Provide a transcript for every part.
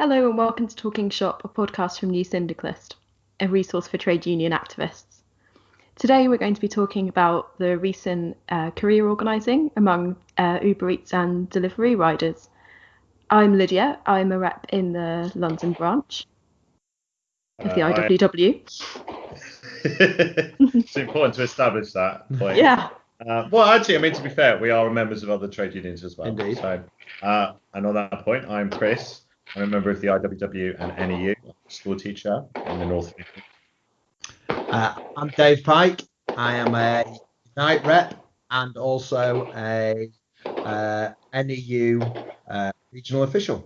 Hello and welcome to Talking Shop, a podcast from New Syndicalist, a resource for trade union activists. Today we're going to be talking about the recent uh, career organising among uh, Uber Eats and Deliveroo riders. I'm Lydia, I'm a rep in the London branch of the Uh, IWW. it's important to establish that point. Yeah, Uh, well, actually, I mean, to be fair, we are members of other trade unions as well. Indeed. So, uh, and on that point, I'm Chris. I'm a member of the IWW and NEU, school teacher in the North. Uh, I'm Dave Pike. I am a night rep and also a uh, NEU uh, regional official.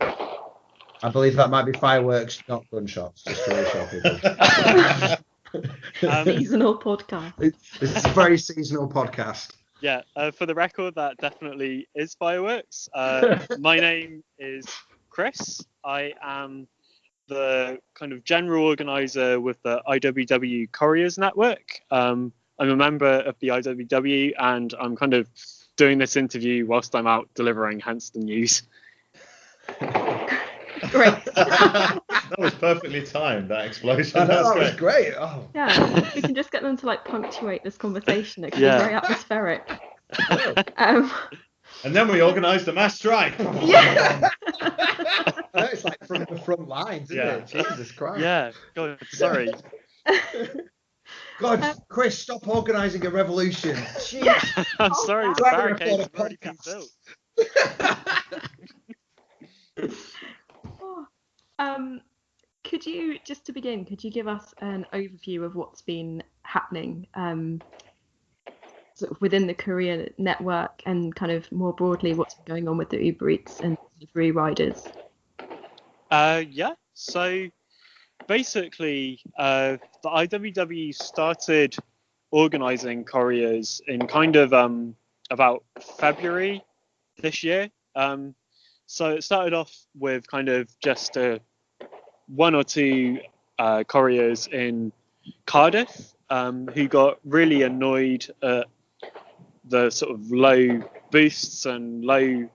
I believe that might be fireworks, not gunshots, just to reassure people. Um, seasonal podcast. this is a very seasonal podcast. yeah, uh, for the record, that definitely is fireworks. Uh, my name is Chris. I am the kind of general organizer with the IWW Couriers Network. Um, I'm a member of the IWW and I'm kind of doing this interview whilst I'm out delivering, hence the news. Great. that was perfectly timed, that explosion. I know, That's that was great. great. Oh. Yeah, we can just get them to like punctuate this conversation. It can Yeah. be very atmospheric. Um, And then we organised a mass strike. yeah. It's like from the front lines, isn't Yeah. it? Jesus Christ. Yeah, God, sorry. God, Chris, stop organising a revolution. Jeez. I'm Oh, sorry, the Glad we barricades have already been built. Oh, Um, could you just to begin? Could you give us an overview of what's been happening um, sort of within the career network and kind of more broadly what's going on with the Uber Eats and Deliveroo riders? Uh, yeah. So basically, uh, the IWW started organizing couriers in kind of um, about February this year. Um, so it started off with kind of just uh, one or two uh, couriers in Cardiff um, who got really annoyed at the sort of low boosts and low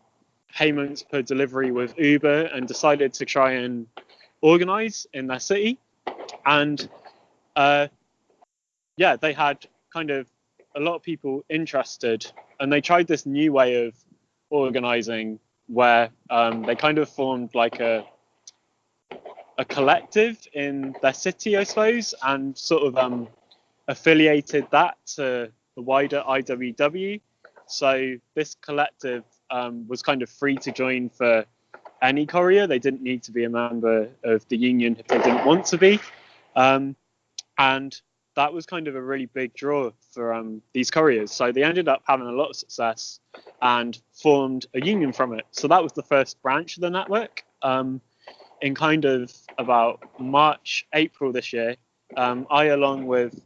payments per delivery with Uber and decided to try and organize in their city. And uh, yeah, they had kind of a lot of people interested, and they tried this new way of organizing where um, they kind of formed like a a collective in their city, I suppose, and sort of um, affiliated that to the wider IWW. So this collective um, was kind of free to join for any courier. They didn't need to be a member of the union if they didn't want to be. Um, and that was kind of a really big draw for um, these couriers. So they ended up having a lot of success and formed a union from it. So that was the first branch of the network. Um, in kind of about March, April this year, um, I, along with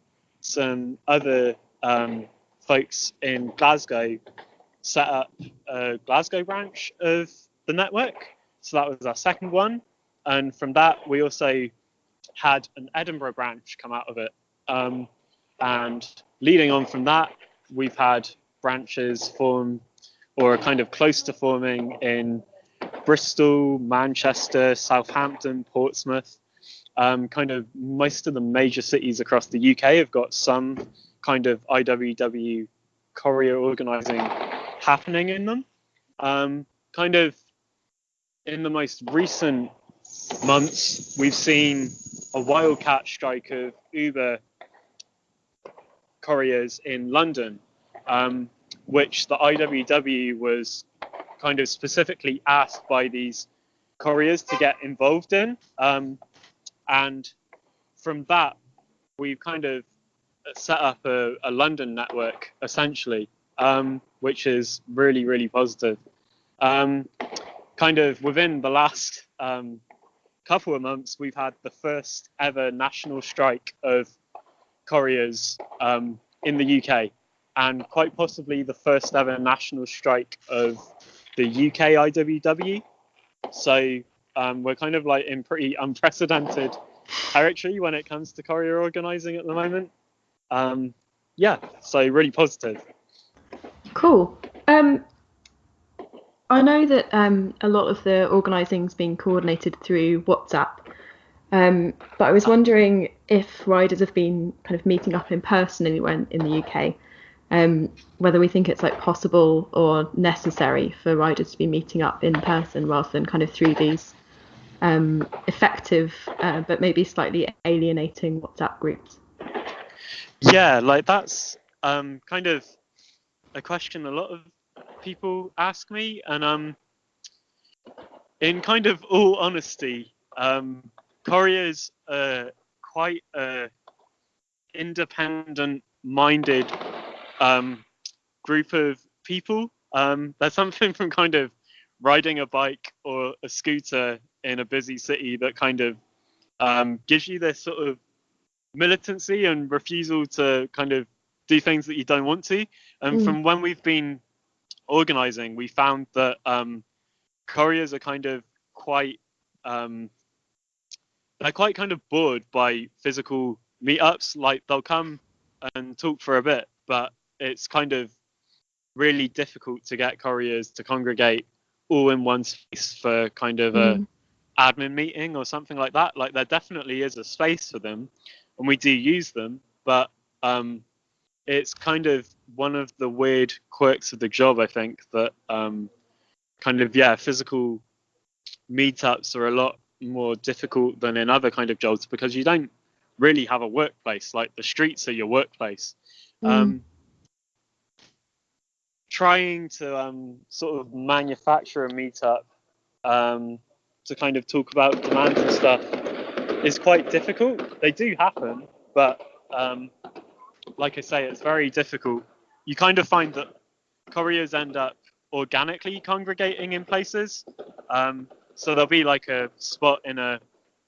some other um, folks in Glasgow, set up a Glasgow branch of the network. So that was our second one. And from that, we also had an Edinburgh branch come out of it. Um, and leading on from that, we've had branches form or kind of close to forming in Bristol, Manchester, Southampton, Portsmouth. Um, kind of most of the major cities across the UK have got some kind of IWW courier organising happening in them. Um, kind of in the most recent months, we've seen a wildcat strike of Uber couriers in London, um, which the IWW was kind of specifically asked by these couriers to get involved in. Um, and from that, we've kind of set up a, a London network essentially, um, which is really, really positive. Um, kind of within the last um, couple of months, we've had the first ever national strike of couriers um, in the UK, and quite possibly the first ever national strike of the UK IWW. So um, we're kind of like in pretty unprecedented territory when it comes to courier organising at the moment. Um, yeah, so really positive. Cool. Um, I know that um, a lot of the organising's being coordinated through WhatsApp, um, but I was wondering if riders have been kind of meeting up in person anywhere in, in the UK, um, whether we think it's like possible or necessary for riders to be meeting up in person rather than kind of through these um, effective uh, but maybe slightly alienating WhatsApp groups. Yeah, like that's um, kind of a question a lot of people ask me, and um, in kind of all honesty, um, couriers are quite a independent-minded um, group of people. Um, there's something from kind of riding a bike or a scooter in a busy city that kind of um, gives you this sort of militancy and refusal to kind of do things that you don't want to. And Mm. from when we've been organizing, we found that um, couriers are kind of quite um, they're quite kind of bored by physical meetups. Like they'll come and talk for a bit, but it's kind of really difficult to get couriers to congregate all in one space for kind of a Mm. admin meeting or something like that. Like there definitely is a space for them, and we do use them, but um, it's kind of one of the weird quirks of the job. I think that um, kind of yeah, physical meetups are a lot more difficult than in other kind of jobs because you don't really have a workplace. Like the streets are your workplace. Mm. Um, trying to um, sort of manufacture a meetup um, to kind of talk about demands and stuff is quite difficult. They do happen, but um, like I say, it's very difficult. You kind of find that couriers end up organically congregating in places. Um, so there'll be like a spot in a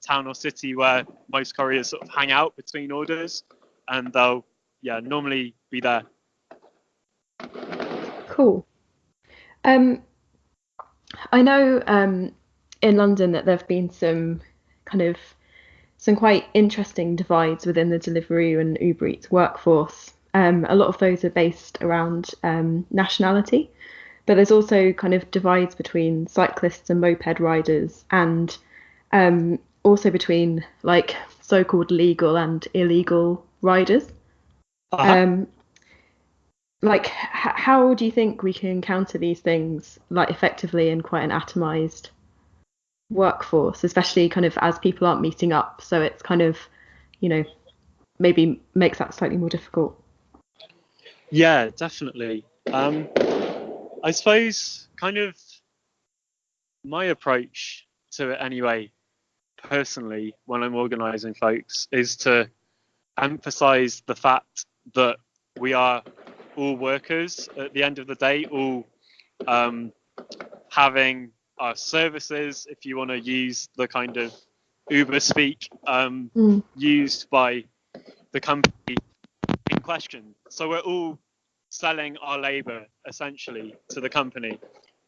town or city where most couriers sort of hang out between orders, and they'll yeah normally be there. Cool. Um, I know um, in London that there have been some kind of some quite interesting divides within the Deliveroo and Uber Eats workforce. Um, a lot of those are based around um, nationality, but there's also kind of divides between cyclists and moped riders, and um, also between like so-called legal and illegal riders. Um, like, h- how do you think we can counter these things like effectively in quite an atomized workforce, especially kind of as people aren't meeting up? So it's kind of, you know, maybe makes that slightly more difficult. Yeah, definitely. Um, I suppose kind of my approach to it anyway, personally, when I'm organising folks, is to emphasise the fact that we are all workers at the end of the day, all um, having our services, if you want to use the kind of Uber speak, um, Mm. used by the company in question. So we're all selling our labor essentially to the company.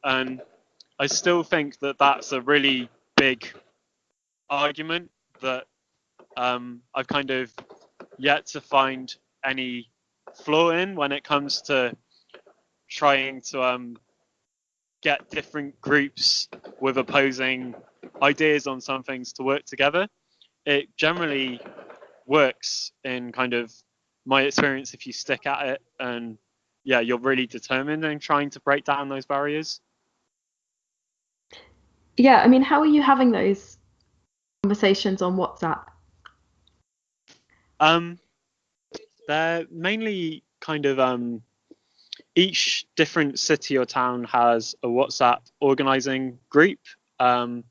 And I still think that that's a really big argument that um, I've kind of yet to find any flaw in when it comes to trying to um, get different groups with opposing ideas on some things to work together. It generally works in kind of my experience if you stick at it and yeah, you're really determined in trying to break down those barriers. Yeah, I mean, how are you having those conversations on WhatsApp? Um, they're mainly kind of um, each different city or town has a WhatsApp organizing group. Um,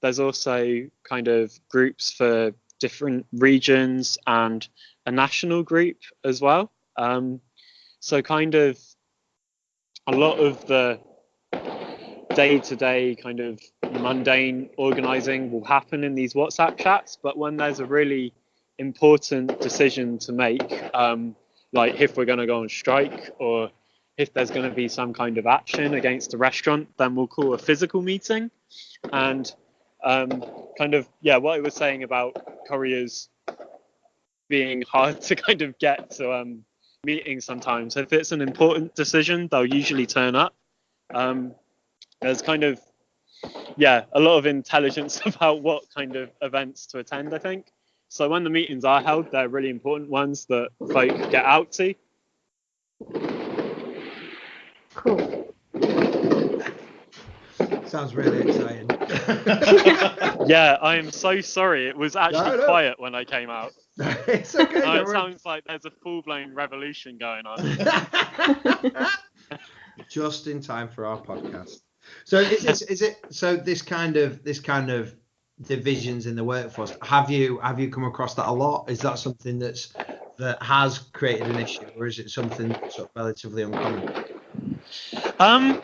there's also kind of groups for different regions and a national group as well. Um, so kind of a lot of the day-to-day kind of mundane organizing will happen in these WhatsApp chats, but when there's a really important decision to make, um, like if we're going to go on strike or if there's going to be some kind of action against a restaurant, then we'll call a physical meeting. And um, kind of, yeah, what I was saying about couriers being hard to kind of get to um, meetings sometimes. If it's an important decision, they'll usually turn up. Um, there's kind of yeah a lot of intelligence about what kind of events to attend. I think so. When the meetings are held, they're really important ones that folk get out to. Cool. Sounds really exciting. Yeah, I am so sorry. It was actually No, no. quiet when I came out. it's okay. Don't it worry. sounds like there's a full-blown revolution going on. Just in time for our podcast. So is it, is it so this kind of this kind of divisions in the workforce? Have you have you come across that a lot? Is that something that's that has created an issue, or is it something that's sort of relatively uncommon? Um,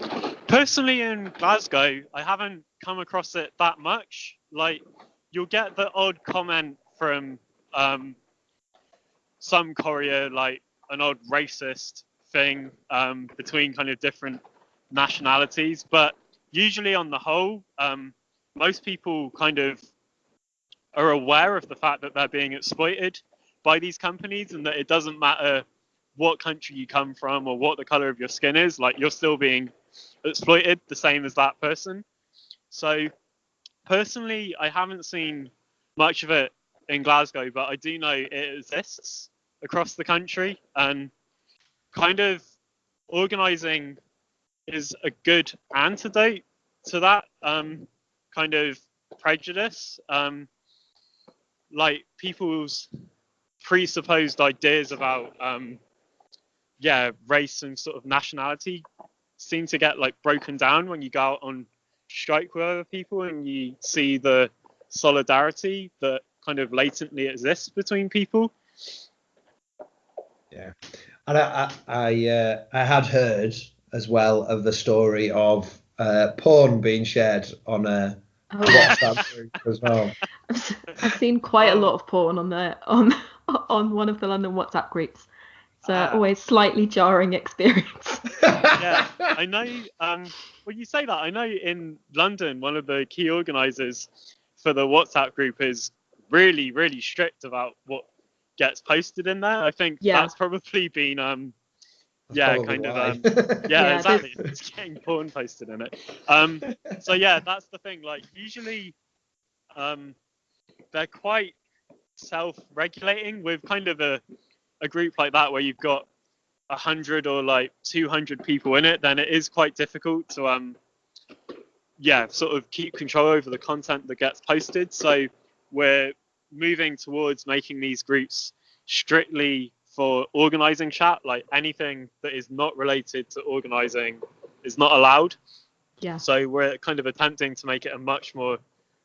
personally in Glasgow, I haven't come across it that much. Like, you'll get the odd comment from um, some courier, like an odd racist thing um, between kind of different nationalities, but usually on the whole, um, most people kind of are aware of the fact that they're being exploited by these companies and that it doesn't matter what country you come from or what the color of your skin is, like you're still being exploited the same as that person. So personally, I haven't seen much of it in Glasgow, but I do know it exists across the country and kind of organizing is a good antidote to that um, kind of prejudice. Um, like people's presupposed ideas about um, yeah race and sort of nationality seem to get like broken down when you go out on strike with other people and you see the solidarity that kind of latently exists between people Yeah, and I I I, uh, I had heard as well of the story of uh, porn being shared on a Oh, WhatsApp group as well. I've, I've seen quite a lot of porn on the on on one of the London WhatsApp groups. It's uh, Ah. always slightly jarring experience. yeah i know um when you say that i know in london one of the key organizers for the whatsapp group is really really strict about what gets posted in there i think Yeah. that's probably been um Yeah, probably kind of, um, yeah, Yeah, exactly it's getting porn posted in it um so yeah that's the thing like usually um they're quite self-regulating with kind of a a group like that where you've got a hundred or like 200 people in it then it is quite difficult to um yeah sort of keep control over the content that gets posted. So we're moving towards making these groups strictly for organizing chat like anything that is not related to organizing is not allowed. Yeah. so we're kind of attempting to make it a much more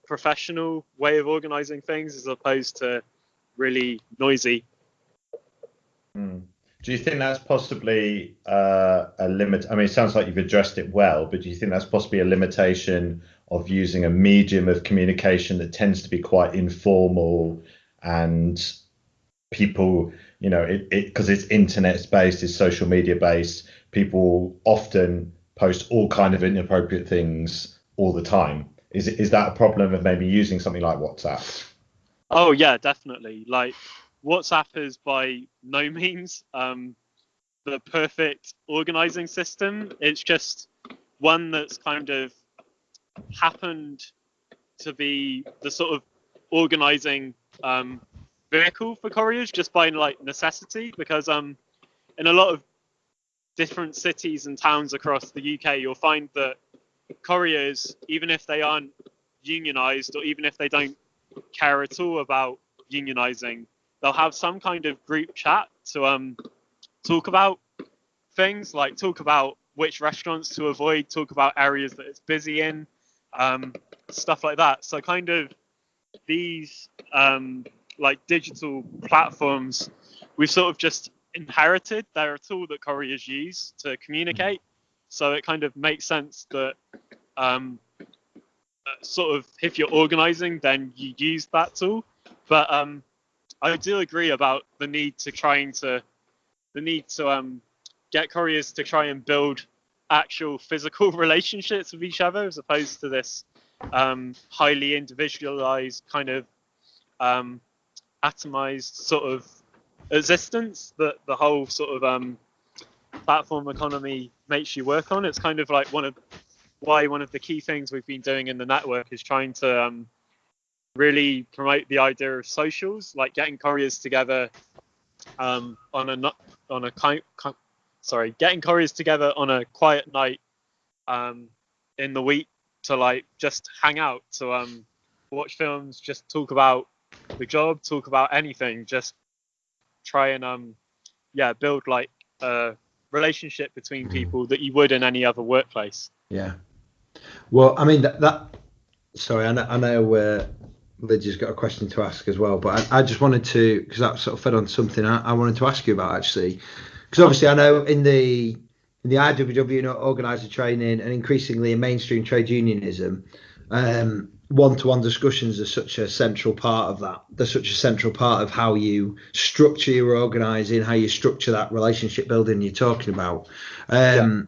professional way of organizing things as opposed to really noisy Hmm. Do you think that's possibly uh, a limit? I mean, it sounds like you've addressed it well, but do you think that's possibly a limitation of using a medium of communication that tends to be quite informal and people, you know, it because it's internet based, it's social media based. People often post all kind of inappropriate things all the time. Is it is that a problem of maybe using something like WhatsApp? Oh yeah, definitely. Like WhatsApp is by no means um, the perfect organizing system. It's just one that's kind of happened to be the sort of organizing um, vehicle for couriers just by like necessity because um, in a lot of different cities and towns across the UK, you'll find that couriers, even if they aren't unionized or even if they don't care at all about unionizing, they'll have some kind of group chat to um talk about things like talk about which restaurants to avoid, talk about areas that it's busy in, um, stuff like that. So kind of these um, like digital platforms, we've sort of just inherited. They're a tool that couriers use to communicate. So it kind of makes sense that um, sort of if you're organizing, then you use that tool. But um, I do agree about the need to trying to the need to um, get couriers to try and build actual physical relationships with each other as opposed to this um, highly individualized kind of um, atomized sort of existence that the whole sort of um, platform economy makes you work on. It's kind of like one of why one of the key things we've been doing in the network is trying to um, really promote the idea of socials, like getting couriers together um, on a on a kind, sorry, getting couriers together on a quiet night um, in the week to like just hang out, to um, watch films, just talk about the job, talk about anything, just try and um, yeah, build like a relationship between mm. people that you would in any other workplace. Yeah. Well, I mean that. that sorry, I know, I know uh, Lydia's got a question to ask as well, but I, I just wanted to because that sort of fed on something I, I wanted to ask you about actually, because obviously I know in the in the IWW you know, organizer training and increasingly in mainstream trade unionism, um, one-to-one discussions are such a central part of that. They're such a central part of how you structure your organising, how you structure that relationship building you're talking about. Um.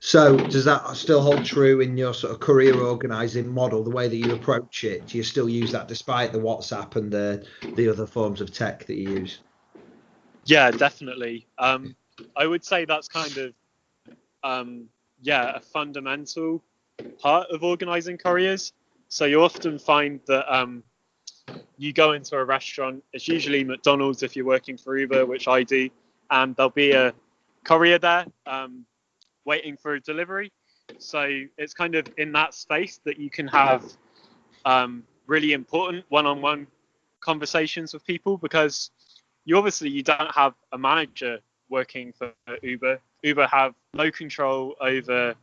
So does that still hold true in your sort of career organising model, the way that you approach it? Do you still use that despite the WhatsApp and the the other forms of tech that you use? Yeah, definitely. Um, I would say that's kind of um, yeah a fundamental part of organising couriers. So you often find that um, you go into a restaurant, it's usually McDonald's if you're working for Uber, which I do, and there'll be a courier there um, waiting for a delivery. So it's kind of in that space that you can have um, really important one-on-one conversations with people because you obviously you don't have a manager working for Uber. Uber have no control over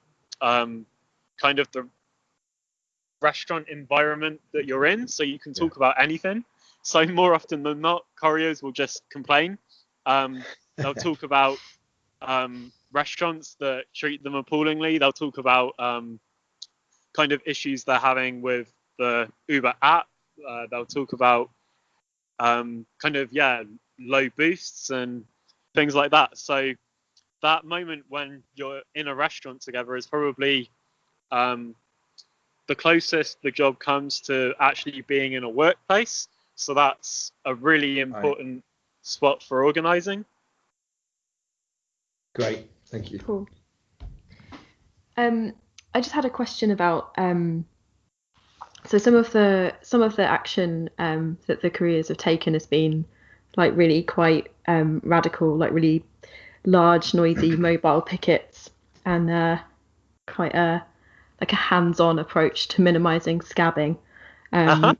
um, kind of the restaurant environment that you're in, so you can talk yeah. about anything. So more often than not, couriers will just complain. Um, they'll talk about um, restaurants that treat them appallingly. They'll talk about um, kind of issues they're having with the Uber app. Uh, they'll talk about um, kind of yeah low boosts and things like that. So that moment when you're in a restaurant together is probably um, the closest the job comes to actually being in a workplace. So that's a really important right. spot for organizing. Great, thank you. Cool. Um, I just had a question about um, so some of the some of the action um, that the careers have taken has been like really quite um, radical, like really large, noisy mobile pickets, and uh, quite a like a hands-on approach to minimizing scabbing. Um, uh-huh.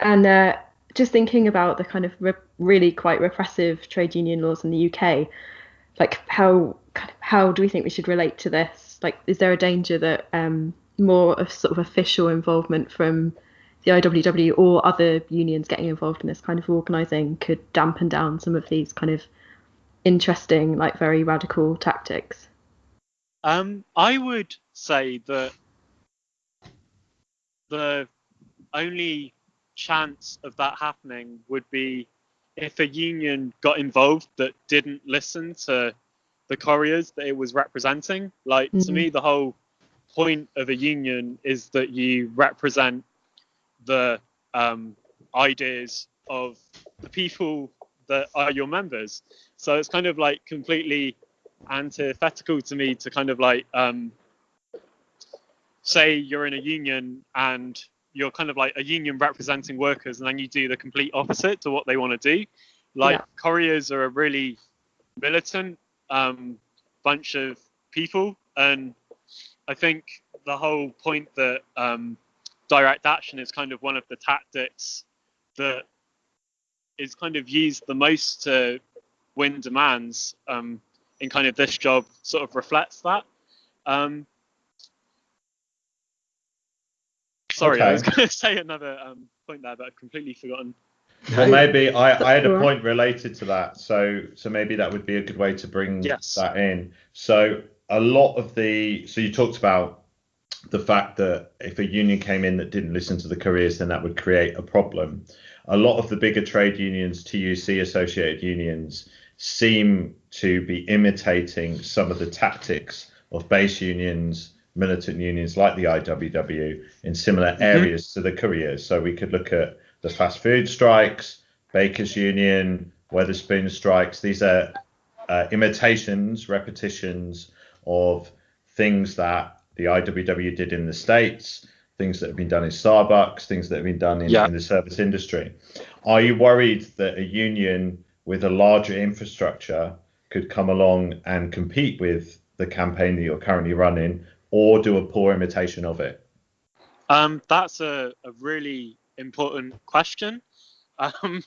And uh, just thinking about the kind of re- really quite repressive trade union laws in the UK, like how how do we think we should relate to this? Like, is there a danger that um, more of sort of official involvement from the IWW or other unions getting involved in this kind of organising could dampen down some of these kind of interesting, like very radical tactics? Um, I would say that the only chance of that happening would be if a union got involved that didn't listen to the couriers that it was representing. Like mm-hmm. to me, the whole point of a union is that you represent the um, ideas of the people that are your members. So it's kind of like completely antithetical to me to kind of like um, say you're in a union and you're kind of like a union representing workers and then you do the complete opposite to what they want to do like yeah. couriers are a really militant um, bunch of people and i think the whole point that um, direct action is kind of one of the tactics that is kind of used the most to win demands um, in kind of this job sort of reflects that um, Sorry, okay. I was going to say another um, point there, but I've completely forgotten. Well, maybe I, I had a point related to that, so so maybe that would be a good way to bring yes. that in. So a lot of the so you talked about the fact that if a union came in that didn't listen to the couriers, then that would create a problem. A lot of the bigger trade unions, TUC associated unions, seem to be imitating some of the tactics of base unions militant unions like the IWW in similar mm-hmm. areas to the couriers. So we could look at the fast food strikes, Bakers Union, Wetherspoon strikes. These are uh, imitations, repetitions of things that the IWW did in the States, things that have been done in Starbucks, things that have been done in, Yeah. in the service industry. Are you worried that a union with a larger infrastructure could come along and compete with the campaign that you're currently running or do a poor imitation of it? Um, that's a, a really important question. Um,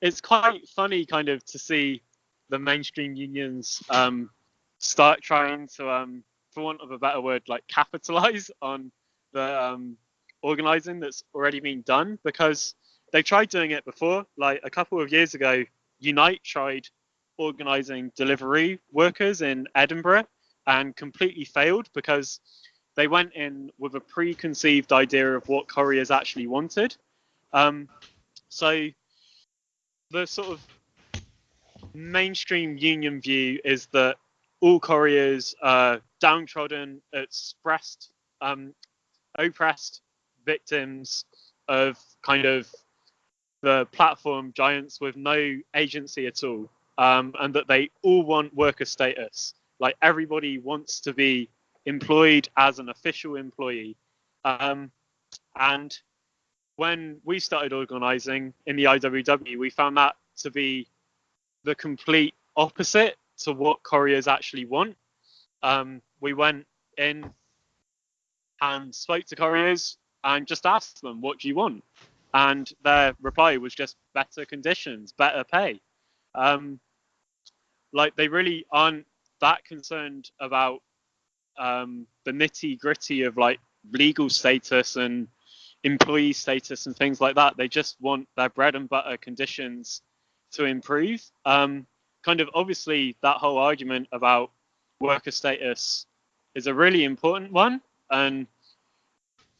it's quite funny, kind of, to see the mainstream unions um, start trying to, um, for want of a better word, like capitalize on the um, organizing that's already been done because they tried doing it before. Like a couple of years ago, Unite tried organizing delivery workers in Edinburgh and completely failed because they went in with a preconceived idea of what couriers actually wanted. Um, so the sort of mainstream union view is that all couriers are downtrodden, expressed, um, oppressed victims of kind of the platform giants with no agency at all, um, and that they all want worker status. Like everybody wants to be employed as an official employee. Um, and when we started organizing in the IWW, we found that to be the complete opposite to what couriers actually want. Um, we went in and spoke to couriers and just asked them, What do you want? And their reply was just better conditions, better pay. Um, like they really aren't that concerned about um, the nitty gritty of like legal status and employee status and things like that. They just want their bread and butter conditions to improve. Um, kind of obviously, that whole argument about worker status is a really important one, and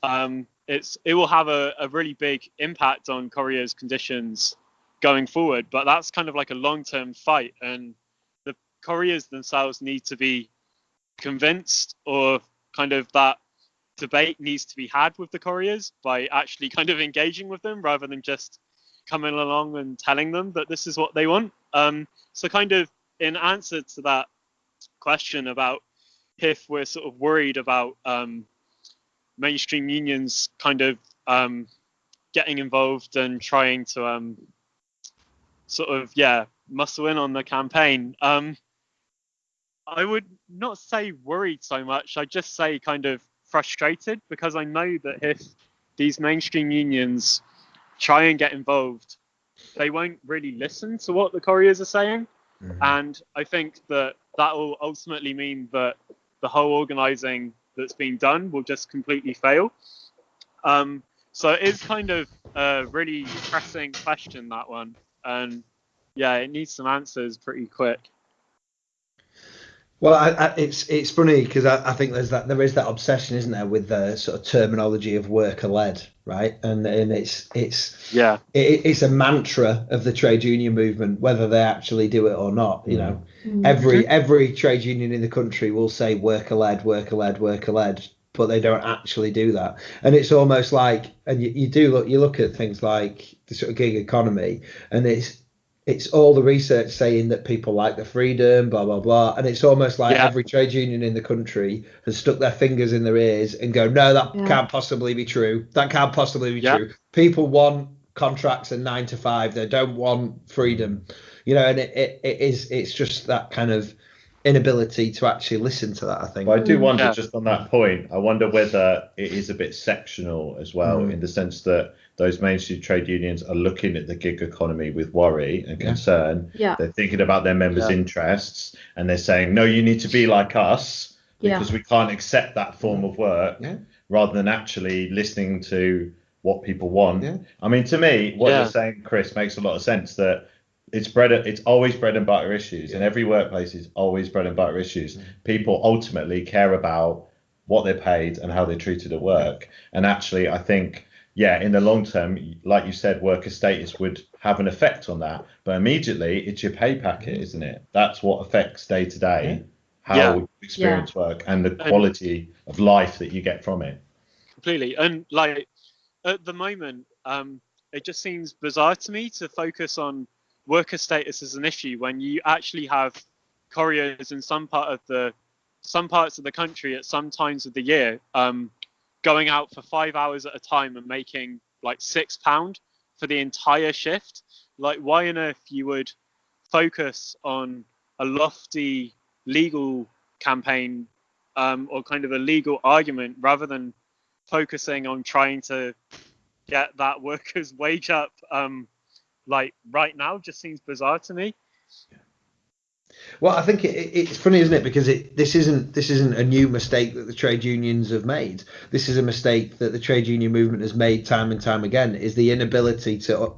um, it's it will have a, a really big impact on couriers' conditions going forward. But that's kind of like a long-term fight, and couriers themselves need to be convinced or kind of that debate needs to be had with the couriers by actually kind of engaging with them rather than just coming along and telling them that this is what they want. Um, so kind of in answer to that question about if we're sort of worried about um, mainstream unions kind of um, getting involved and trying to um, sort of yeah muscle in on the campaign. Um, I would not say worried so much. I just say kind of frustrated because I know that if these mainstream unions try and get involved, they won't really listen to what the couriers are saying. Mhm. And I think that that will ultimately mean that the whole organizing that's been done will just completely fail. Um, so it is kind of a really pressing question, that one. And yeah, it needs some answers pretty quick. Well, I, I, it's it's funny because I, I think there's that there is that obsession, isn't there, with the sort of terminology of worker led, right? And and it's it's Yeah. it, it's a mantra of the trade union movement, whether they actually do it or not. You know, mm. every mm-hmm. every trade union in the country will say worker led, worker led, worker led, but they don't actually do that. And it's almost like, and you, you do look, you look at things like the sort of gig economy, and it's it's all the research saying that people like the freedom, blah blah blah, and it's almost like Yeah. every trade union in the country has stuck their fingers in their ears and go, no, that Yeah. can't possibly be true. That can't possibly be Yeah. true. People want contracts and nine to five. They don't want freedom, you know. And it, it, it is it's just that kind of inability to actually listen to that. I think. But I do wonder, Yeah. just on that point, I wonder whether it is a bit sectional as well, Mm. in the sense that those mainstream trade unions are looking at the gig economy with worry and concern. Yeah. They're thinking about their members' Yeah. interests, and they're saying, "No, you need to be like us Yeah. because we can't accept that form of work." Yeah. Rather than actually listening to what people want. Yeah. I mean, to me, what Yeah. you're saying, Chris, makes a lot of sense. That it's bread. It's always bread and butter issues, and every workplace is always bread and butter issues. Mm. People ultimately care about what they're paid and how they're treated at work. And actually, I think, yeah, in the long term, like you said, worker status would have an effect on that. But immediately, it's your pay packet, isn't it? That's what affects day to day how Yeah. you experience work and the quality of life that you get from it. completely and like at the moment um it just seems bizarre to me to focus on worker status as an issue when you actually have couriers in some part of the some parts of the country at some times of the year um, going out for five hours at a time and making like six pound for the entire shift. Like, why on earth you would focus on a lofty legal campaign um, or kind of a legal argument rather than focusing on trying to get that worker's wage up um, like right now just seems bizarre to me. Well, I think it, it's funny, isn't it? Because it, this isn't this isn't a new mistake that the trade unions have made. This is a mistake that the trade union movement has made time and time again. Is the inability to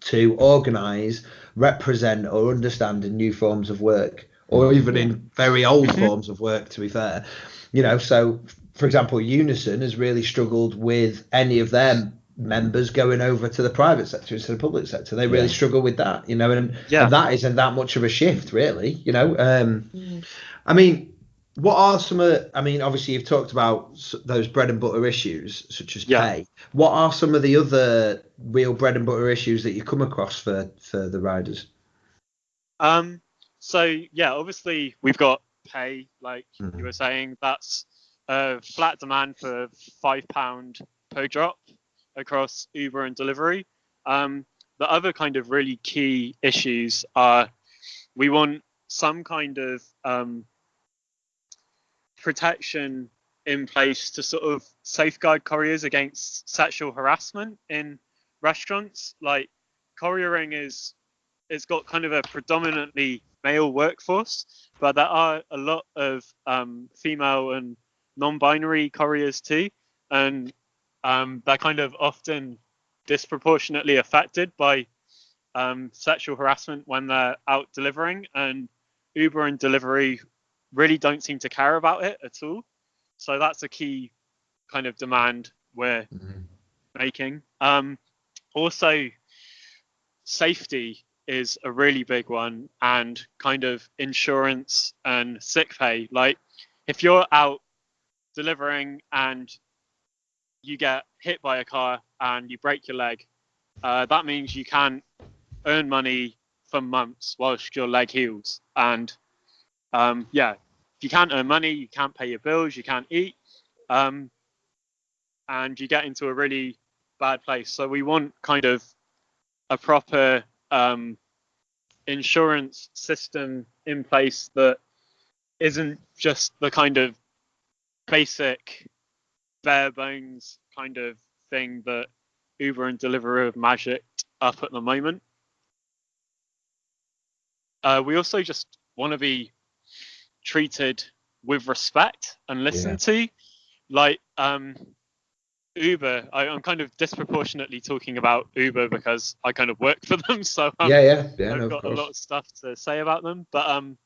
to organise, represent, or understand in new forms of work, or even in very old mm-hmm. forms of work. To be fair, you know. So, for example, Unison has really struggled with any of them members going over to the private sector instead of the public sector. They really yeah. struggle with that, you know, and, yeah. and, that isn't that much of a shift, really, you know. Um, mm. I mean, what are some of? I mean, obviously you've talked about those bread and butter issues such as yeah. pay. What are some of the other real bread and butter issues that you come across for for the riders? Um. So yeah, obviously we've got pay, like mm-hmm. you were saying. That's a flat demand for five pound per drop across Uber and Deliveroo. Um, the other kind of really key issues are we want some kind of um, protection in place to sort of safeguard couriers against sexual harassment in restaurants. Like couriering is it's got kind of a predominantly male workforce, but there are a lot of um, female and non-binary couriers too, and um, they're kind of often disproportionately affected by um, sexual harassment when they're out delivering, and Uber and Deliveroo really don't seem to care about it at all. So that's a key kind of demand we're mm-hmm. making. Um, also, safety is a really big one, and kind of insurance and sick pay. Like, if you're out delivering and you get hit by a car and you break your leg, uh, that means you can't earn money for months whilst your leg heals. And um, yeah, if you can't earn money, you can't pay your bills, you can't eat, um, and you get into a really bad place. So we want kind of a proper um, insurance system in place that isn't just the kind of basic bare bones kind of thing that Uber and Deliveroo have magicked up at the moment. Uh, we also just want to be treated with respect and listened yeah. to. Like um, Uber, I, am kind of disproportionately talking about Uber because I kind of work for them, so um, yeah, yeah, yeah, I've no, got a lot of stuff to say about them. But um,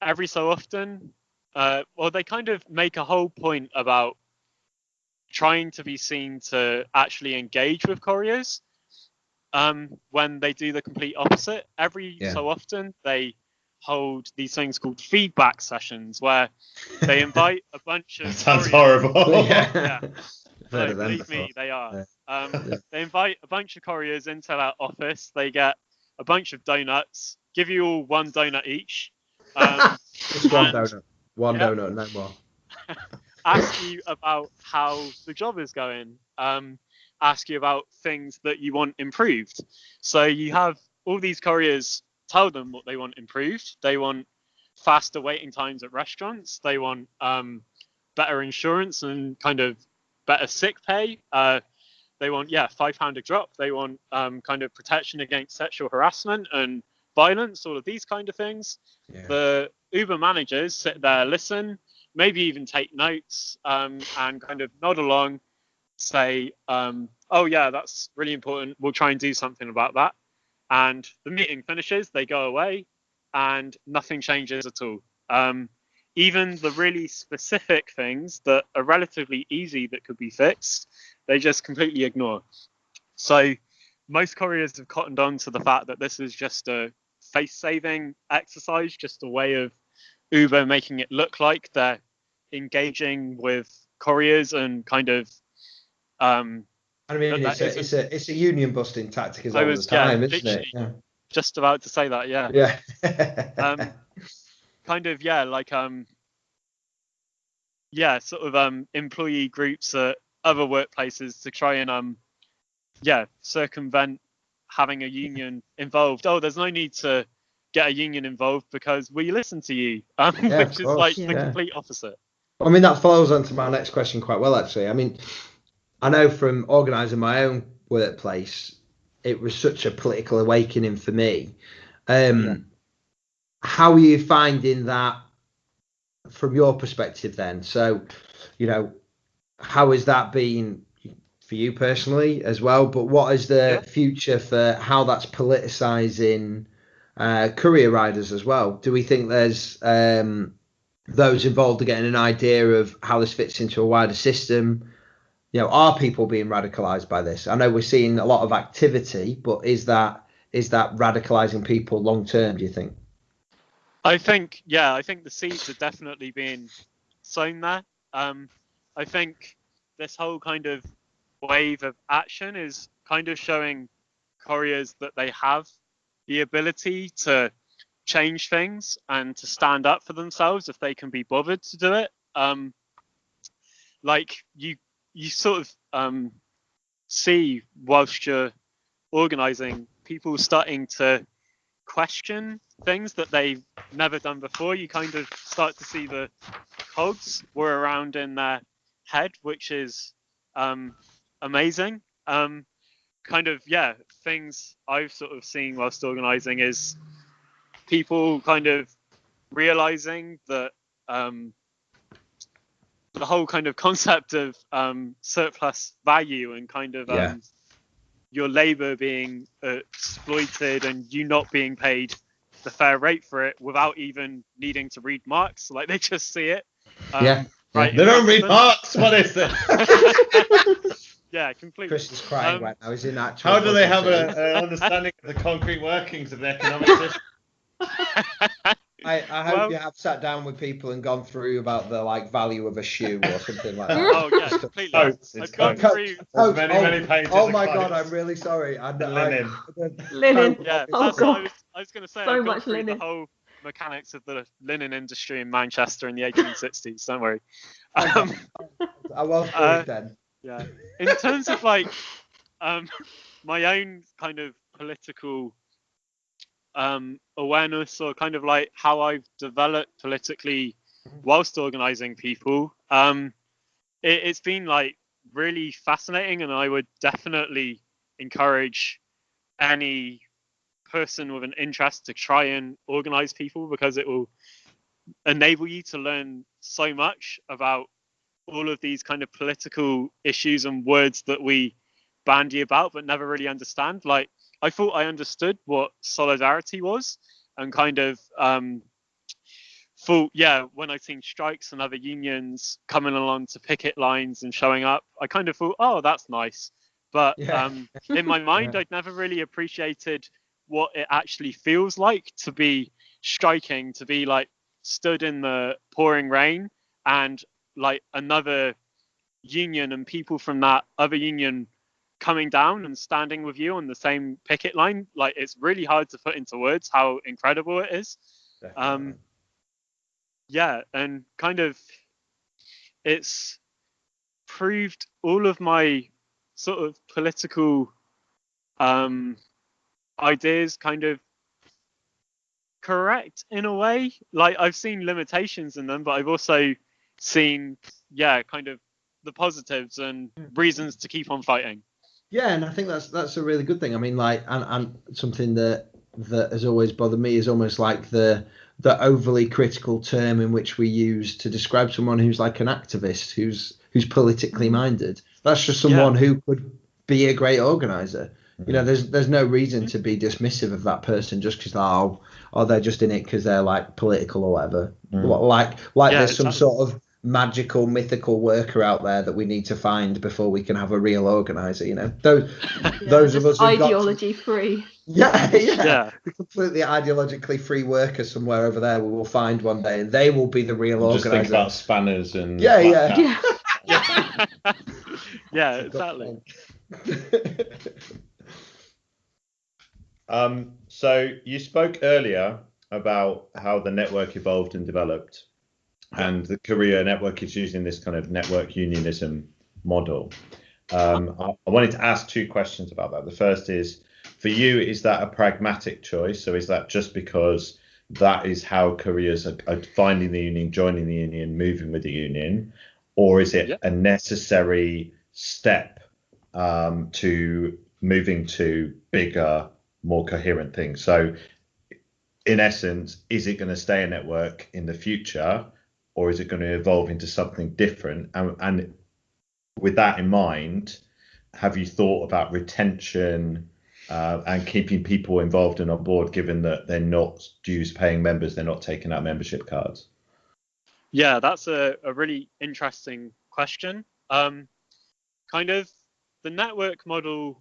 every so often, uh, well, they kind of make a whole point about trying to be seen to actually engage with couriers um, when they do the complete opposite. Every yeah. so often, they hold these things called feedback sessions where they invite a bunch of. sounds horrible. yeah. No, believe me, they are. Um, they invite a bunch of couriers into that office. They get a bunch of donuts, give you all one donut each. Um, Just one donut. One yeah. donut, no more. Ask you about how the job is going, um, ask you about things that you want improved. So you have all these couriers tell them what they want improved. They want faster waiting times at restaurants. They want um, better insurance and kind of better sick pay. Uh, they want yeah five pound a drop. They want um, kind of protection against sexual harassment and violence. All of these kind of things. Yeah. The Uber managers sit there, listen, maybe even take notes um, and kind of nod along, say, um, oh, yeah, that's really important. We'll try and do something about that. And the meeting finishes, they go away, and nothing changes at all. Um, even the really specific things that are relatively easy that could be fixed, they just completely ignore. So most couriers have cottoned on to the fact that this is just a face saving exercise, just a way of Uber making it look like they're engaging with couriers and kind of. Um, I mean, it's a, it's a, it's a union busting tactic as all the time, yeah, isn't it? Yeah. Just about to say that, yeah. Yeah. um, kind of, yeah, like um, yeah, sort of um employee groups at other workplaces to try and um yeah circumvent having a union involved. Oh, there's no need to get a union involved because we listen to you, um, Yeah, of which is course, like the complete opposite. I mean, that follows on to my next question quite well, actually. I mean, I know from organising my own workplace, it was such a political awakening for me. Um, Yeah. How are you finding that from your perspective then? So, you know, how has that been for you personally as well? But what is the Yeah. future for how that's politicising uh, courier riders as well? Do we think there's um, those involved are getting an idea of how this fits into a wider system. You know, are people being radicalized by this? I know we're seeing a lot of activity, but is that is that radicalizing people long term? Do you think? I think, yeah, I think the seeds are definitely being sown there. Um, I think this whole kind of wave of action is kind of showing couriers that they have the ability to change things and to stand up for themselves if they can be bothered to do it. Um, like you, you sort of um, see whilst you're organizing, people starting to question things that they've never done before. You kind of start to see the cogs were around in their head, which is um, amazing. Um, kind of, yeah, things I've sort of seen whilst organizing is people kind of realizing that um, the whole kind of concept of um, surplus value and kind of um, Yeah. your labor being exploited and you not being paid the fair rate for it without even needing to read Marx. Like they just see it. Um, Yeah. Right. They don't read Marx. What is it? them. yeah, completely. Chris is crying Um, right now. He's in actual. How do they have an understanding of the concrete workings of the economic system? I, I hope Well- you have sat down with people and gone through about the like value of a shoe or something like that. oh yeah, completely. Coats, I've it's gone coats. through. There's many, oh, many pages Oh my god. I'm really sorry. I, Linen. I, Linen. Yeah, Oh, that's what I God. was, I was going to say. So I've gone much through linen. the whole mechanics of the linen industry in Manchester in the 1860s. Don't worry. Um, I was worried Uh, then. Yeah. In terms of like um, my own kind of political um, awareness or kind of like how I've developed politically whilst organizing people, um, it, it's been like really fascinating, and I would definitely encourage any person with an interest to try and organize people because it will enable you to learn so much about all of these kind of political issues and words that we bandy about but never really understand. Like I thought I understood what solidarity was and kind of um thought yeah when I seen strikes and other unions coming along to picket lines and showing up, I kind of thought, oh that's nice. But Yeah. um in my mind Yeah. I'd never really appreciated what it actually feels like to be striking, to be like stood in the pouring rain and like another union and people from that other union coming down and standing with you on the same picket line. Like it's really hard to put into words how incredible it is. Um yeah and kind of it's proved all of my sort of political um ideas kind of correct in a way. Like i've seen limitations in them but i've also seen yeah kind of the positives and reasons to keep on fighting Yeah, and I think that's that's a really good thing. I mean, like, and, and something that that has always bothered me is almost like the the overly critical term in which we use to describe someone who's like an activist, who's who's politically minded. That's just someone who could be a great organizer. You know, there's there's no reason to be dismissive of that person just because oh, oh they're just in it because they're like political or whatever. Mm. Like like Yeah, there's some exactly. sort of magical mythical worker out there that we need to find before we can have a real organizer. You know, those Yeah, those of us who've got to- ideology free. yeah, yeah, yeah completely ideologically free worker somewhere over there we will find one day, and they will be the real Just think about spanners and Yeah, black yeah. Yeah. yeah exactly Um, so you spoke earlier about how the network evolved and developed. And the Courier network is using this kind of network unionism model. Um, I, I wanted to ask two questions about that. The first is, for you, is that a pragmatic choice? So is that just because that is how careers are, are finding the union, joining the union, moving with the union, or is it Yeah. a necessary step um, to moving to bigger, more coherent things? So, in essence, is it going to stay a network in the future, or is it going to evolve into something different? And, and with that in mind, have you thought about retention uh, and keeping people involved and on board, given that they're not dues paying members, they're not taking out membership cards? Yeah, that's a, a really interesting question. Um, kind of the network model,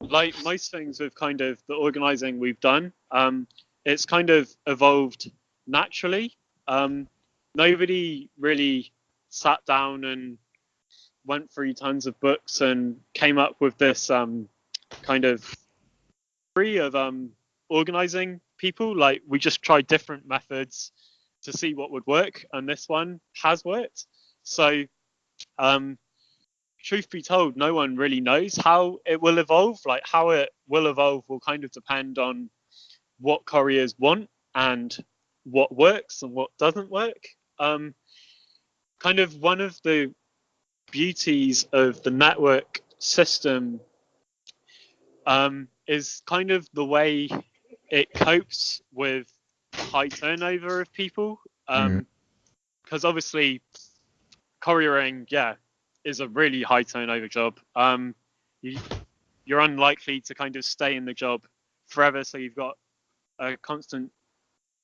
like most things with kind of the organizing we've done, um, it's kind of evolved naturally. Um, nobody really sat down and went through tons of books and came up with this um, kind of free of um, organizing people. Like we just tried different methods to see what would work, and this one has worked. So, um, truth be told, no one really knows how it will evolve. Like how it will evolve will kind of depend on what couriers want and what works and what doesn't work. Um, kind of one of the beauties of the network system um, is kind of the way it copes with high turnover of people. Because obviously, couriering, yeah, is a really high turnover job. Um, you, you're unlikely to kind of stay in the job forever, so you've got a constant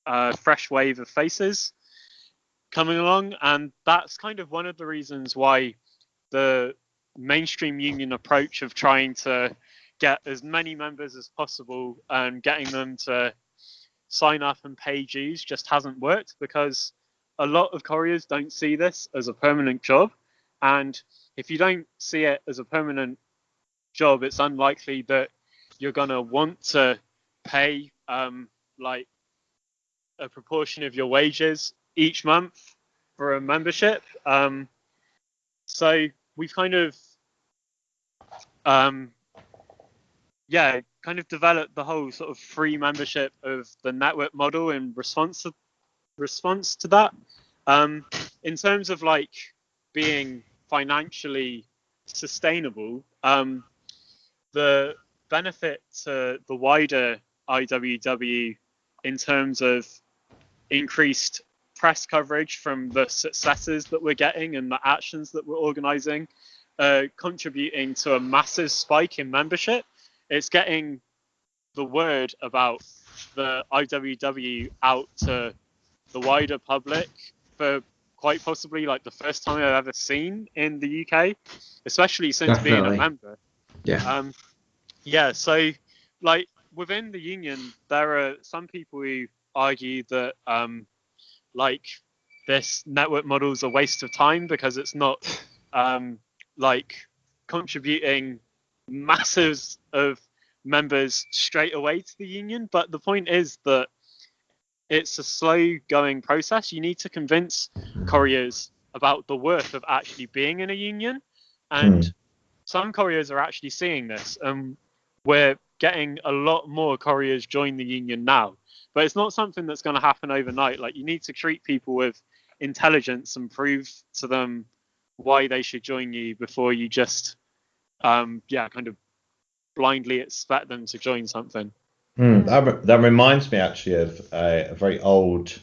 uh, fresh wave of faces coming along, and that's kind of one of the reasons why the mainstream union approach of trying to get as many members as possible and getting them to sign up and pay dues just hasn't worked because a lot of couriers don't see this as a permanent job. And if you don't see it as a permanent job it's unlikely that you're going to want to pay um, like a proportion of your wages each month for a membership. Um, so we've kind of um, yeah kind of developed the whole sort of free membership of the network model in response to response to that. Um, in terms of like being financially sustainable um, the benefit to the wider iww in terms of increased press coverage from the successes that we're getting and the actions that we're organizing uh, contributing to a massive spike in membership it's getting the word about the IWW out to the wider public for quite possibly like the first time I've ever seen in the UK, especially since being a member. Yeah. Um, yeah, so like within the union, there are some people who argue that um, like this network model is a waste of time because it's not um, like contributing masses of members straight away to the union. But the point is that it's a slow going process. You need to convince couriers about the worth of actually being in a union. And some couriers are actually seeing this. And we're getting a lot more couriers join the union now. But it's not something that's going to happen overnight. Like you need to treat people with intelligence and prove to them why they should join you before you just um yeah kind of blindly expect them to join something Hmm, that, re- that reminds me actually of a, a very old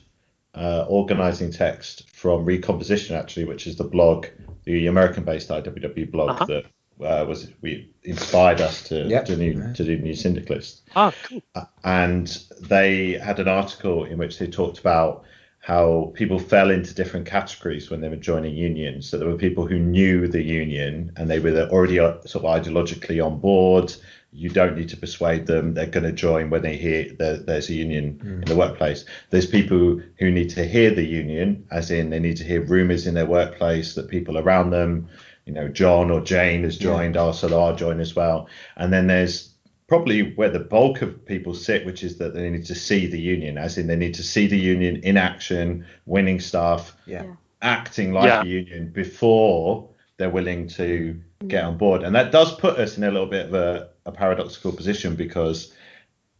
uh, organizing text from Recomposition, actually, which is the blog, the American-based IWW blog Uh-huh. that uh, was we inspired us to Yep. to, new, to do New Syndicalist. ah cool Uh, and they had an article in which they talked about how people fell into different categories when they were joining unions. So there were people who knew the union and they were already uh, sort of ideologically on board. You don't need to persuade them; they're going to join when they hear that there's a union in the workplace. There's people who need to hear the union, as in they need to hear rumours in their workplace that people around them, you know, John or Jane has joined, oh, so I'll join as well. And then there's probably where the bulk of people sit, which is that they need to see the union, as in they need to see the union in action, winning stuff, Yeah. Yeah. acting like Yeah. a union before they're willing to mm-hmm. get on board. And that does put us in a little bit of a, a paradoxical position because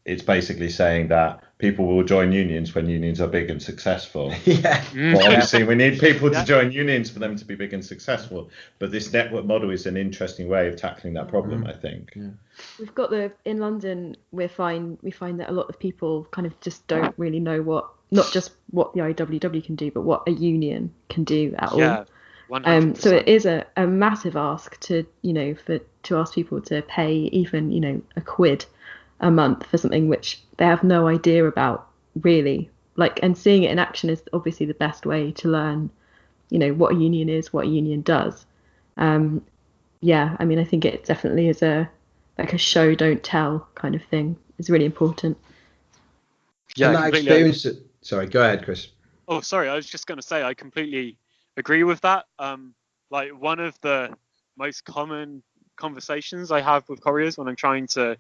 it's basically saying that people will join unions when unions are big and successful. Yeah. Well, obviously, we need people to join unions for them to be big and successful. But this network model is an interesting way of tackling that problem, I think. Yeah. We've got the in London. We find we find that a lot of people kind of just don't really know what not just what the IWW can do, but what a union can do at all. Yeah. 100%. Um, so it is a, a massive ask to you know for to ask people to pay even you know a quid a month for something which they have no idea about really like and seeing it in action is obviously the best way to learn you know what a union is what a union does um yeah i mean i think it definitely is a like a show don't tell kind of thing it's really important yeah, and that completely- experience. Sorry, go ahead, Chris. Oh, sorry. I was just going to say I completely agree with that. Um, like one of the most common conversations I have with couriers when I'm trying to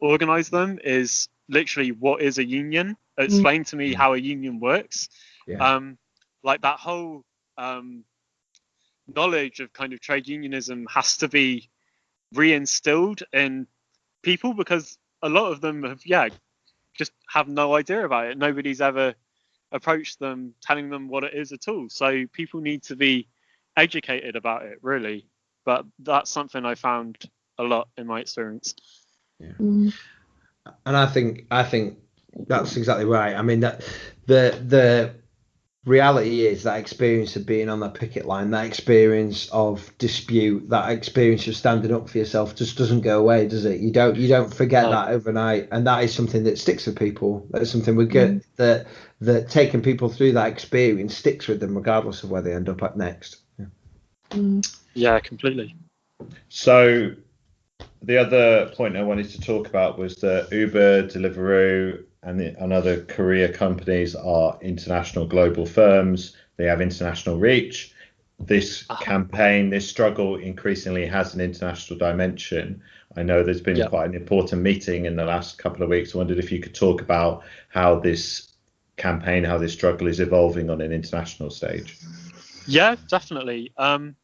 organize them is literally what is a union? Explain to me how a union works. Yeah. Um, like that whole um, knowledge of kind of trade unionism has to be reinstilled in people because a lot of them have, yeah, just have no idea about it. Nobody's ever approached them telling them what it is at all. So people need to be educated about it, really. But that's something I found a lot in my experience. Mm. and I think I think that's exactly right. I mean that the the reality is that experience of being on that picket line, that experience of dispute, that experience of standing up for yourself just doesn't go away, does it? You don't you don't forget No. that overnight, and that is something that sticks with people. That's something we get that that taking people through that experience sticks with them regardless of where they end up at next. Yeah. Mm. Yeah, completely. So the other point I wanted to talk about was that Uber, Deliveroo, and, the, and other courier companies are international global firms. They have international reach. This Ah. campaign, this struggle increasingly has an international dimension. I know there's been Yeah. quite an important meeting in the last couple of weeks. I wondered if you could talk about how this campaign, how this struggle is evolving on an international stage. Yeah, definitely. Um,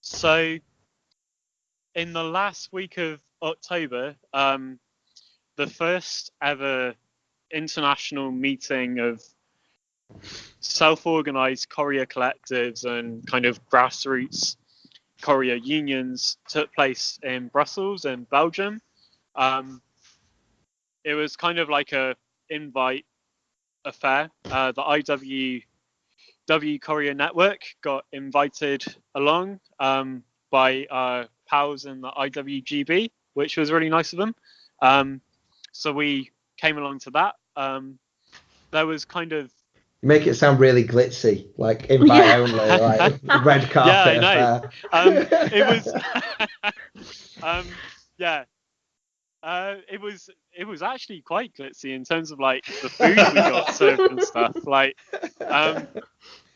so, in the last week of October, um, the first ever international meeting of self-organized courier collectives and kind of grassroots courier unions took place in Brussels in Belgium. Um, it was kind of like a invite affair. Uh, the IW W Courier Network got invited along um, by our pals in the IWGB, which was really nice of them. Um, so we came along to that. Um, there was kind of You make it sound really glitzy, like invite Yeah. only, like red carpet. Yeah, I know. um, it was um, yeah uh, it was it was actually quite glitzy in terms of like the food we got served and stuff like um,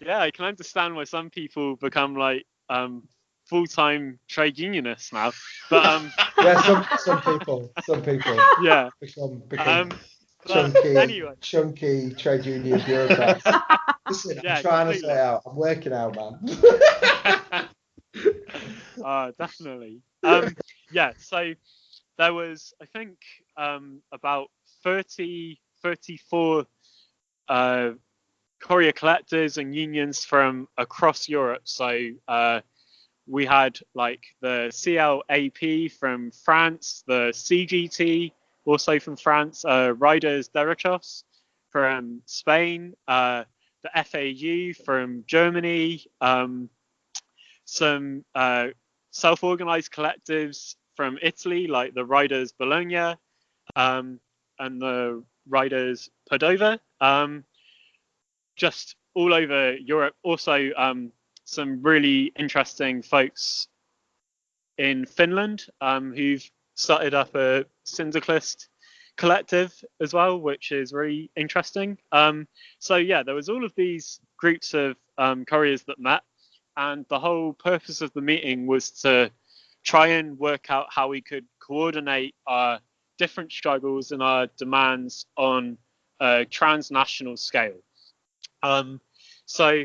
yeah i can understand why some people become like um, full-time trade unionists now but um, yeah, some some people, some people yeah become become um, chunky, anyway chunky trade union bureaucrats. Listen, Yeah, I'm trying to completely. say out. I'm working out, man. uh, definitely. Um, yeah, so there was, I think, um, about 30, 34 uh, courier collectors and unions from across Europe. So uh, we had like the CLAP from France, the CGT also from France, uh, Riders Derechos from Spain, uh, the FAU from Germany, um, some uh, self-organized collectives from Italy, like the Riders Bologna um, and the Riders Padova, um, just all over Europe. Also, um, some really interesting folks in Finland um, who've started up a syndicalist collective as well, which is really interesting. Um, so yeah, there was all of these groups of um, couriers that met, and the whole purpose of the meeting was to try and work out how we could coordinate our different struggles and our demands on a transnational scale. Um, so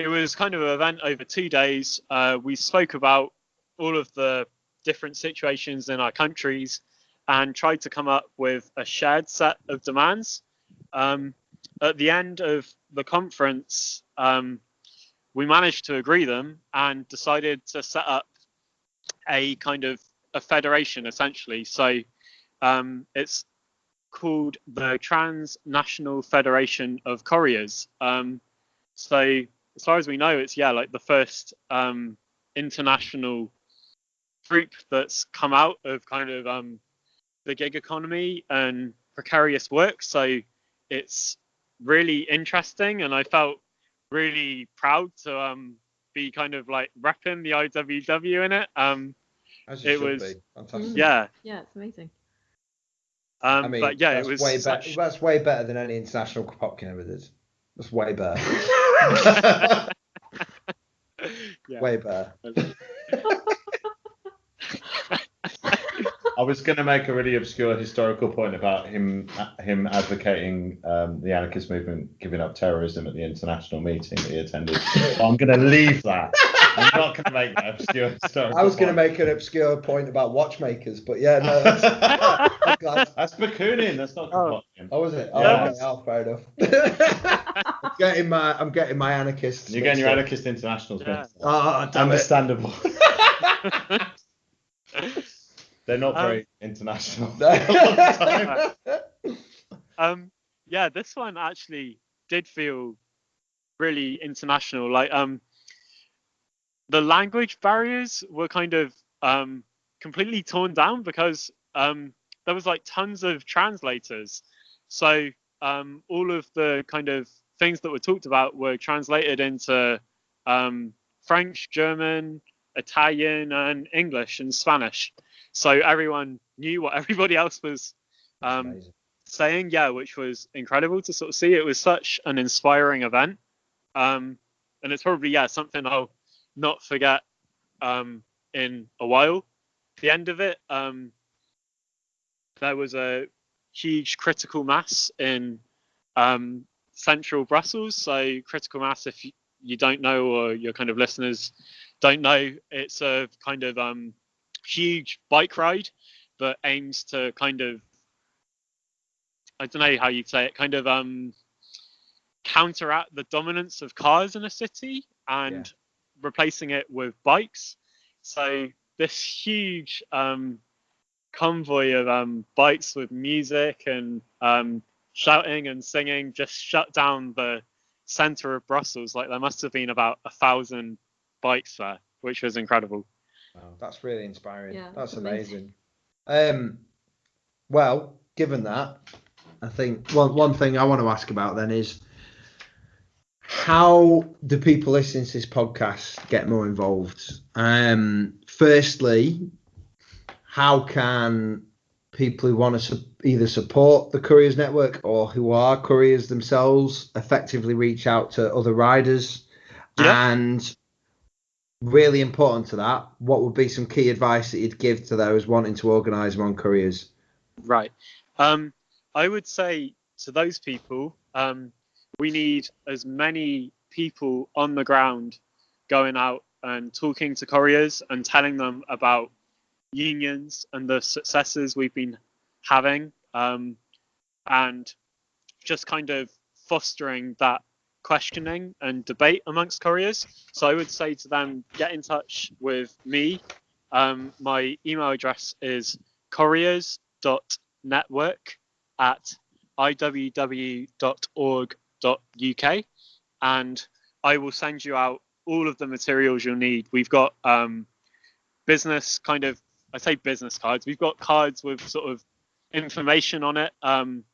it was kind of an event over two days. Uh, we spoke about all of the different situations in our countries and tried to come up with a shared set of demands. Um, at the end of the conference, um, we managed to agree them and decided to set up a kind of a federation essentially. So um, it's called the Transnational Federation of Couriers. Um, so as far as we know, it's yeah like the first um, international group that's come out of kind of um, the gig economy and precarious work. So it's really interesting, and I felt really proud to um, be kind of like repping the IWW in it. Um, As you it should was- be. Fantastic. yeah, Yeah, it's amazing. um, I mean, but yeah, that's it was way such- better. That's way better than any international Kropotkin ever did. That's way better. yeah. way better. I was going to make a really obscure historical point about him him advocating um, the anarchist movement giving up terrorism at the international meeting that he attended. I'm going to leave that. I'm not going to make that obscure historical. I was going to make an obscure point about watchmakers, but yeah, no, that's, I'm. That's Bakunin. That's not Oh. Kropotkin. Oh, was it? Oh, Yeah. okay, oh, fair enough. I'm getting my, I'm getting my anarchists. You're getting your mixed up. anarchist internationals Yeah. Oh, damn. Understandable. They're not Um, very international. a lot of the time. um yeah this one actually did feel really international like um the language barriers were kind of um completely torn down because um there was like tons of translators so um all of the kind of things that were talked about were translated into um french german italian and english and spanish so everyone knew what everybody else was um saying, yeah, which was incredible to sort of see. It was such an inspiring event. Um, and it's probably, yeah, something I'll not forget um, in a while. The end of it, um, there was a huge critical mass in um, central Brussels. So, critical mass, if you, don't know, or your kind of listeners don't know, it's a kind of um, huge bike ride, but aims to kind of I don't know how you'd say it, kind of um, counteract the dominance of cars in a city and replacing it with bikes. So this huge um, convoy of um, bikes with music and um, shouting and singing just shut down the center of Brussels. Like there must have been about a thousand bikes there, which was incredible. That's really inspiring. Yeah, that's that's amazing. amazing. Um, well, given that, I think one one thing I want to ask about then is how do people listening to this podcast get more involved? Um, firstly, how can people who want to su- either support the couriers network or who are couriers themselves effectively reach out to other riders Yeah. and really important to that what would be some key advice that you'd give to those wanting to organise their own couriers Right. Um, I would say to those people, um, we need as many people on the ground going out and talking to couriers and telling them about unions and the successes we've been having um, and just kind of fostering that questioning and debate amongst couriers. So I would say to them, get in touch with me. Um, my email address is couriers.network at iww.org.uk and I will send you out all of the materials you'll need. We've got um, business kind of, I say business cards, we've got cards with sort of information on it um,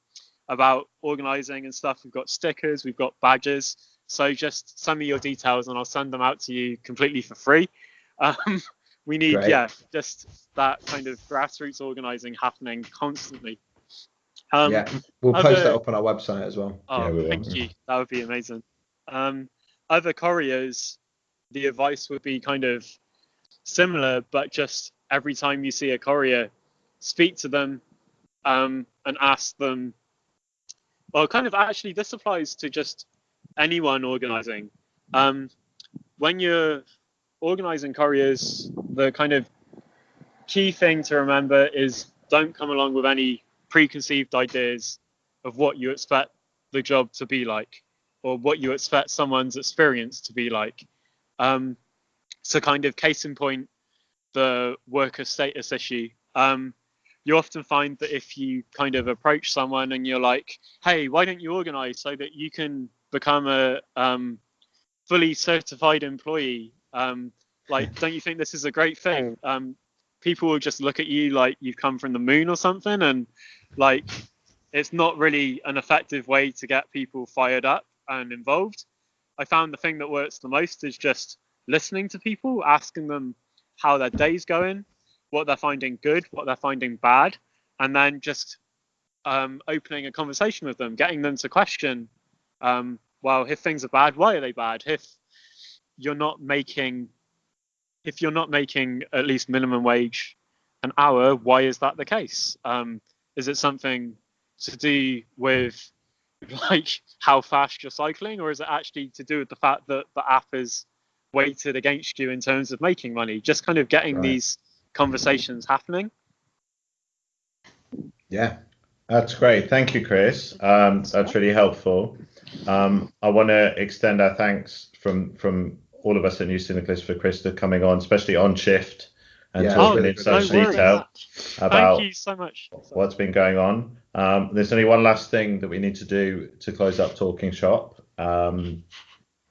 about organizing and stuff. We've got stickers, we've got badges. So just send me your details and I'll send them out to you completely for free. Um, we need, Great. yeah, just that kind of grassroots organizing happening constantly. Um, yeah we'll post that up on our website as well Oh, Yeah, we will. thank you. That would be amazing. Um, other couriers, the advice would be kind of similar, but just every time you see a courier, speak to them, um, and ask them. Well, kind of actually, this applies to just anyone organizing. Um, when you're organizing couriers, the kind of key thing to remember is don't come along with any preconceived ideas of what you expect the job to be like or what you expect someone's experience to be like. Um, so, kind of case in point, the worker status issue. Um, you often find that if you kind of approach someone and you're like, "Hey, why don't you organize so that you can become a um, fully certified employee?" Um, like, don't you think this is a great thing? Um, people will just look at you like you've come from the moon or something, and like, it's not really an effective way to get people fired up and involved. I found the thing that works the most is just listening to people, asking them how their day's going, what they're finding good, what they're finding bad, and then just um, opening a conversation with them, getting them to question, um, well, if things are bad, why are they bad? If you're not making, if you're not making at least minimum wage an hour, why is that the case? Um, is it something to do with like how fast you're cycling, or is it actually to do with the fact that the app is weighted against you in terms of making money? Just kind of getting Right. these conversations happening. Yeah. That's great. Thank you, Chris. Um, that's really helpful. Um, I want to extend our thanks from from all of us at New Syndicalist for Chris for coming on, especially on shift and Yeah, talking Oh, in no such worries. detail about Thank you so much. what's been going on. Um, there's only one last thing that we need to do to close up Talking Shop. Um,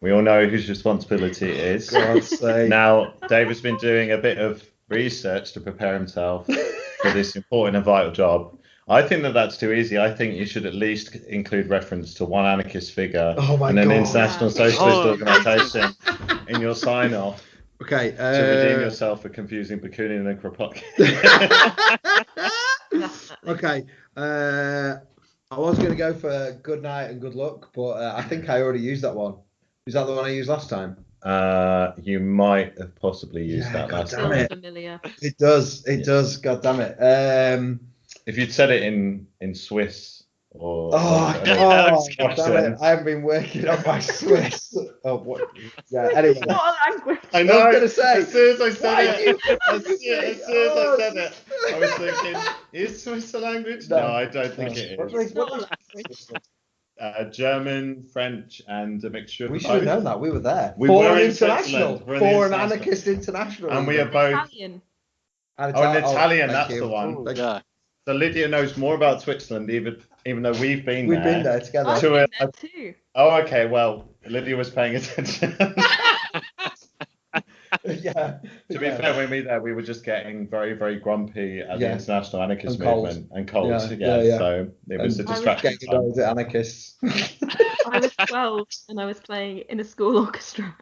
we all know whose responsibility it is. Now, Dave has been doing a bit of research to prepare himself for this important and vital job. I think that that's too easy. I think you should at least include reference to one anarchist figure Oh my and an God. international socialist Oh, organisation in your sign off Okay. to redeem Uh, yourself for confusing Bakunin and Kropotkin. Okay. Uh, I was going to go for good night and good luck, but uh, I think I already used that one. Is that the one I used last time? Uh, you might have possibly used Yeah, that God last damn time. It. familiar. It does. It Yeah. does. God damn it. Um, If you'd said it in in Swiss or, oh, or- Yeah, I oh damn it. I haven't been working on my Swiss. oh, what? Yeah, anyway. It's not a language. I know. I was going to say. As soon as I said it, do as, soon, as soon I said it, I was thinking, is Swiss a language? No, No. I don't think No. it What is. was- what was- Uh, German, French, and a mixture of We should have known that. We were there. We For were an in international. Switzerland. We're in For an international. anarchist international. And we are both. Italian. And Oh, an Italian, thank that's you. the one. Thank you. Yeah. So Lydia knows more about Switzerland, even even though we've been We've there. been there together. I've To been a- there too. Oh, okay. Well, Lydia was paying attention. yeah. to be yeah. fair, when we were there, we were just getting very, very grumpy at the international anarchist And cold. movement and cold. Yeah, Yeah, yeah, yeah. So it was And a I was distraction. Getting time. annoyed anarchists. I was 12 and I was playing in a school orchestra.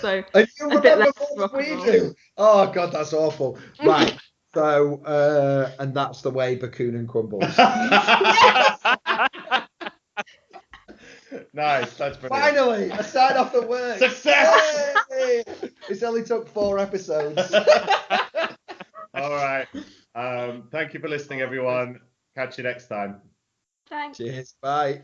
So A bit less rock we and roll. do. Oh god, that's awful. Right. So uh and that's the way Bakunin crumbles. nice. That's brilliant. Finally, a sign off the works. Success! Yay! It's only took four episodes. All right. Um, thank you for listening, everyone. Catch you next time. thanks. Cheers. Bye.